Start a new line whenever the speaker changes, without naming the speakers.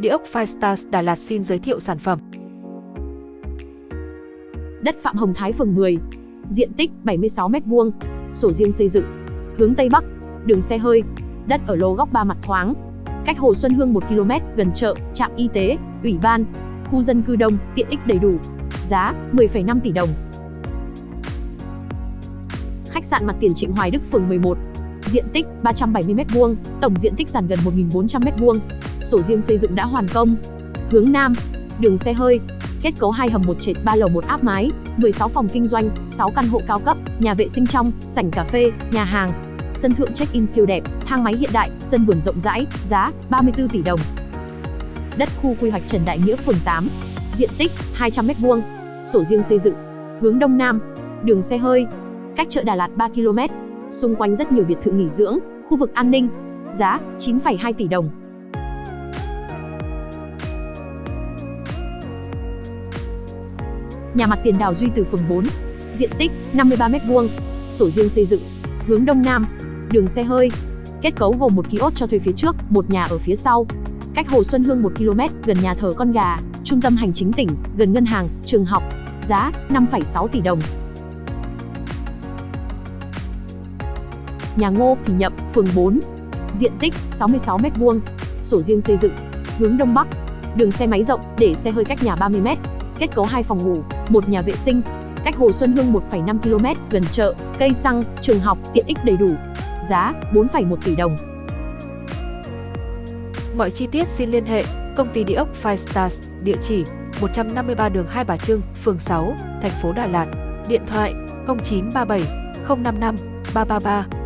Địa ốc Firestars Đà Lạt xin giới thiệu sản phẩm.
Đất Phạm Hồng Thái phường 10. Diện tích 76m2. Sổ riêng xây dựng. Hướng Tây Bắc. Đường xe hơi. Đất ở lô góc ba mặt thoáng. Cách Hồ Xuân Hương 1 km, gần chợ, trạm y tế, ủy ban. Khu dân cư đông, tiện ích đầy đủ. Giá 10,5 tỷ đồng. Khách sạn mặt tiền Trịnh Hoài Đức phường 11. Diện tích 370m2, tổng diện tích sàn gần 1.400m2. Sổ riêng xây dựng đã hoàn công. Hướng Nam, đường xe hơi, kết cấu hai hầm một trệt 3 lầu một áp mái, 16 phòng kinh doanh, 6 căn hộ cao cấp, nhà vệ sinh trong, sảnh cà phê, nhà hàng. Sân thượng check-in siêu đẹp, thang máy hiện đại, sân vườn rộng rãi, giá 34 tỷ đồng. Đất khu quy hoạch Trần Đại Nghĩa phường 8, diện tích 200m2, sổ riêng xây dựng, hướng đông nam, đường xe hơi, cách chợ Đà Lạt 3 km, xung quanh rất nhiều biệt thự nghỉ dưỡng, khu vực an ninh, giá 9,2 tỷ đồng. Nhà mặt tiền đào Duy Từ phường 4, diện tích 53m2, sổ riêng xây dựng, hướng đông nam, đường xe hơi, kết cấu gồm một kiosk cho thuê phía trước, một nhà ở phía sau. Cách Hồ Xuân Hương 1 km, gần nhà thờ Con Gà, trung tâm hành chính tỉnh, gần ngân hàng, trường học, giá 5,6 tỷ đồng. Nhà Ngô Thì Nhậm, phường 4, diện tích 66m2, sổ riêng xây dựng, hướng đông bắc, đường xe máy rộng, để xe hơi cách nhà 30m, kết cấu hai phòng ngủ, một nhà vệ sinh, cách Hồ Xuân Hương 1,5 km, gần chợ, cây xăng, trường học, tiện ích đầy đủ. Giá 4,1 tỷ đồng.
Mọi chi tiết xin liên hệ công ty địa ốc Five Stars, địa chỉ 153 đường Hai Bà Trưng, phường 6, thành phố Đà Lạt. Điện thoại 0937 055 333